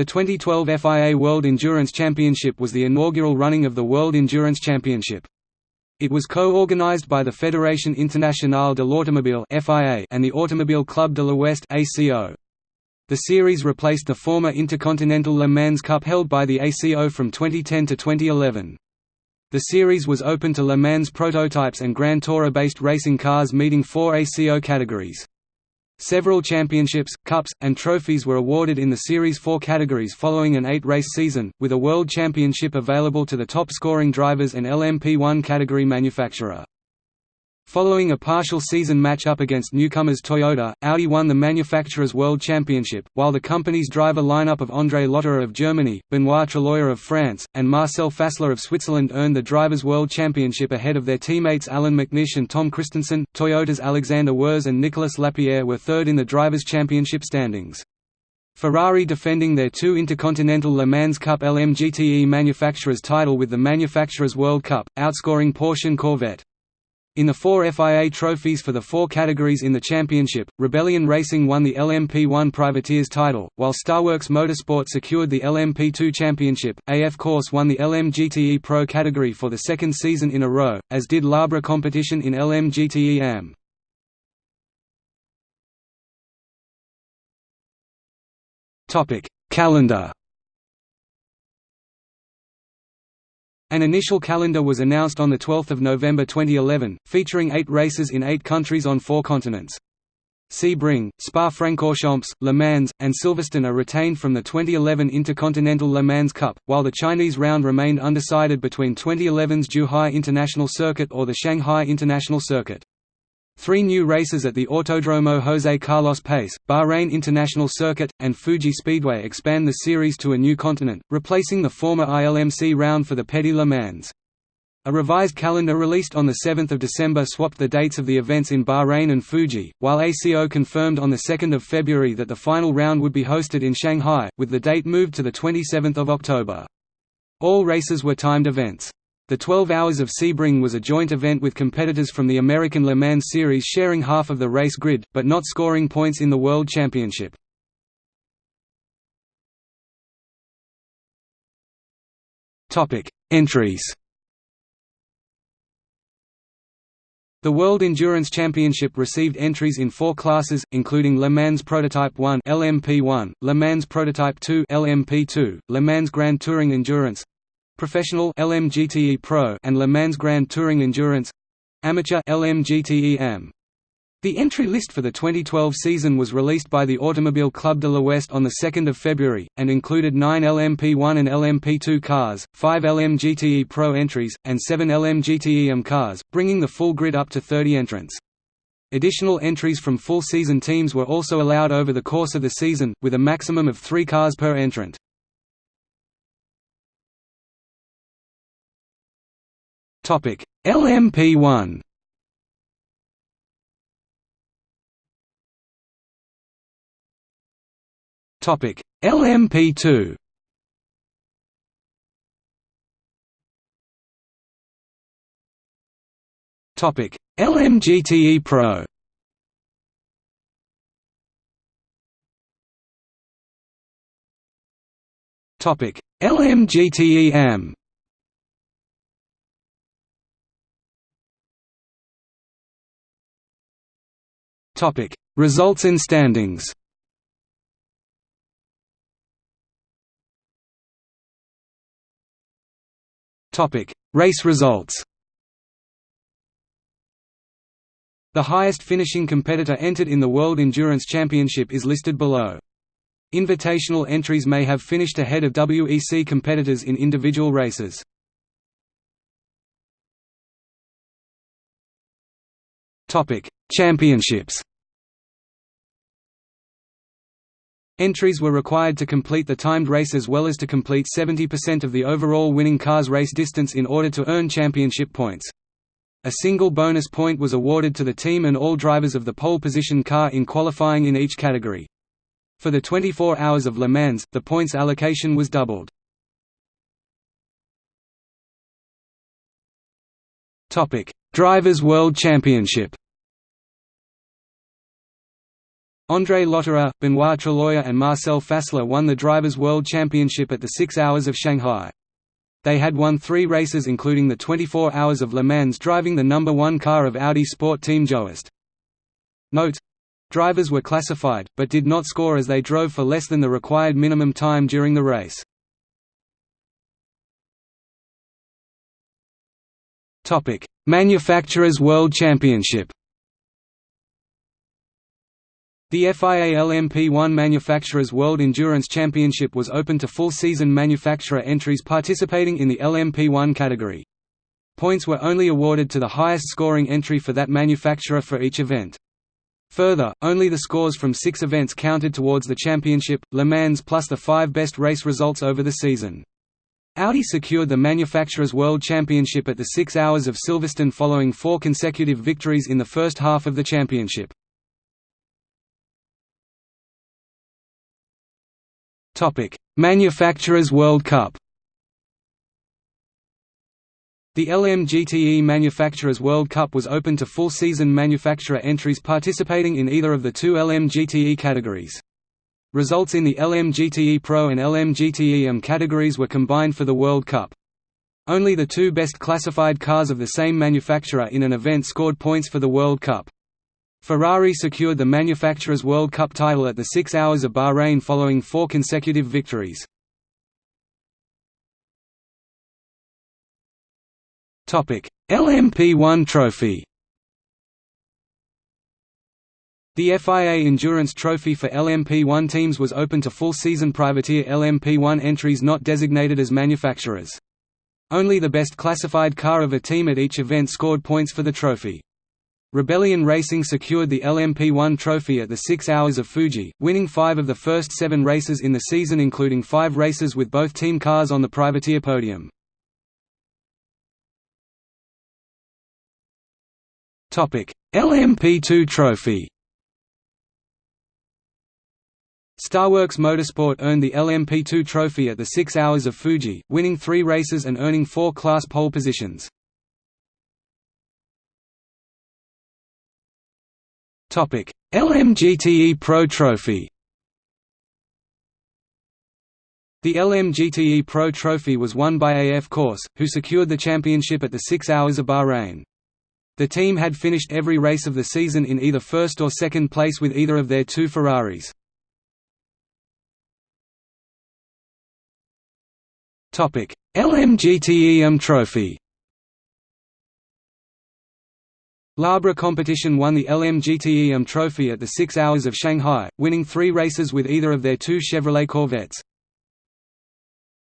The 2012 FIA World Endurance Championship was the inaugural running of the World Endurance Championship. It was co-organized by the Fédération Internationale de l'Automobile and the Automobile Club de l'Ouest The series replaced the former Intercontinental Le Mans Cup held by the ACO from 2010 to 2011. The series was open to Le Mans prototypes and Grand Tourer-based racing cars meeting four ACO categories. Several championships, cups, and trophies were awarded in the Series 4 categories following an eight-race season, with a World Championship available to the top-scoring drivers and LMP1 category manufacturer. Following a partial season match-up against newcomers Toyota, Audi won the Manufacturers' World Championship, while the company's driver lineup of André Lotterer of Germany, Benoit Tréluyer of France, and Marcel Fassler of Switzerland earned the Drivers' World Championship ahead of their teammates Allan McNish and Tom Kristensen. Toyota's Alexander Wurz and Nicolas Lapierre were third in the Drivers' Championship standings. Ferrari defending their two Intercontinental Le Mans Cup LMGTE Manufacturers title with the Manufacturers World Cup, outscoring Porsche and Corvette. In the four FIA trophies for the four categories in the championship, Rebellion Racing won the LMP1 Privateers title, while Starworks Motorsport secured the LMP2 championship. AF Corse won the LMGTE Pro category for the second season in a row, as did Larbre competition in LMGTE AM. Topic: Calendar An initial calendar was announced on 12 November 2011, featuring eight races in eight countries on four continents. Sebring, Spa-Francorchamps, Le Mans, and Silverstone are retained from the 2011 Intercontinental Le Mans Cup, while the Chinese round remained undecided between 2011's Zhuhai International Circuit or the Shanghai International Circuit. Three new races at the Autodromo José Carlos Pace, Bahrain International Circuit, and Fuji Speedway expand the series to a new continent, replacing the former ILMC round for the Petit Le Mans. A revised calendar released on 7 December swapped the dates of the events in Bahrain and Fuji, while ACO confirmed on 2 February that the final round would be hosted in Shanghai, with the date moved to 27 October. All races were timed events. The 12 Hours of Sebring was a joint event with competitors from the American Le Mans Series sharing half of the race grid, but not scoring points in the World Championship. Entries The World Endurance Championship received entries in four classes, including Le Mans Prototype 1 LMP1, Le Mans Prototype 2 LMP2, Le Mans Grand Touring Endurance, Professional LMGTE Pro and Le Mans Grand Touring Endurance Amateur LMGTE AM the entry list for the 2012 season was released by the Automobile Club de l'Ouest on 2 February, and included 9 LMP1 and LMP2 cars, 5 LMGTE Pro entries, and 7 LMGTE AM cars, bringing the full grid up to 30 entrants. Additional entries from full-season teams were also allowed over the course of the season, with a maximum of three cars per entrant. Topic: LMP1. Topic: LMP2. Topic: LMGTE Pro. Topic: LMGTE AM. Topic: Results and standings. Topic: Race results. The highest finishing competitor entered in the World Endurance Championship is listed below. Invitational entries may have finished ahead of WEC competitors in individual races. Topic: Championships. Entries were required to complete the timed race as well as to complete 70% of the overall winning car's race distance in order to earn championship points. A single bonus point was awarded to the team and all drivers of the pole position car in qualifying in each category. For the 24 Hours of Le Mans, the points allocation was doubled. Drivers' World Championship André Lotterer, Benoit Tréluyer and Marcel Fassler won the Drivers' World Championship at the Six Hours of Shanghai. They had won three races including the 24 Hours of Le Mans driving the number one car of Audi Sport Team Joest. Note. Drivers were classified, but did not score as they drove for less than the required minimum time during the race. Manufacturers World Championship The FIA LMP1 Manufacturers World Endurance Championship was open to full-season manufacturer entries participating in the LMP1 category. Points were only awarded to the highest scoring entry for that manufacturer for each event. Further, only the scores from six events counted towards the championship, Le Mans plus the five best race results over the season. Audi secured the Manufacturers' World Championship at the Six Hours of Silverstone following four consecutive victories in the first half of the championship. Manufacturers World Cup The LMGTE Manufacturers World Cup was open to full-season manufacturer entries participating in either of the two LMGTE categories. Results in the LMGTE Pro and LMGTE categories were combined for the World Cup. Only the two best classified cars of the same manufacturer in an event scored points for the World Cup. Ferrari secured the Manufacturers' World Cup title at the Six Hours of Bahrain following four consecutive victories. LMP1 trophy The FIA Endurance Trophy for LMP1 teams was open to full-season privateer LMP1 entries not designated as manufacturers. Only the best classified car of a team at each event scored points for the trophy. Rebellion Racing secured the LMP1 trophy at the Six Hours of Fuji, winning five of the first seven races in the season including five races with both team cars on the privateer podium. LMP2 trophy Starworks Motorsport earned the LMP2 trophy at the Six Hours of Fuji, winning three races and earning four class pole positions. LMGTE Pro Trophy The LMGTE Pro Trophy was won by AF Corse, who secured the championship at the Six Hours of Bahrain. The team had finished every race of the season in either first or second place with either of their two Ferraris. LMGTE AM Trophy Larbre Competition won the LMGTE AM Trophy at the Six Hours of Shanghai, winning three races with either of their two Chevrolet Corvettes.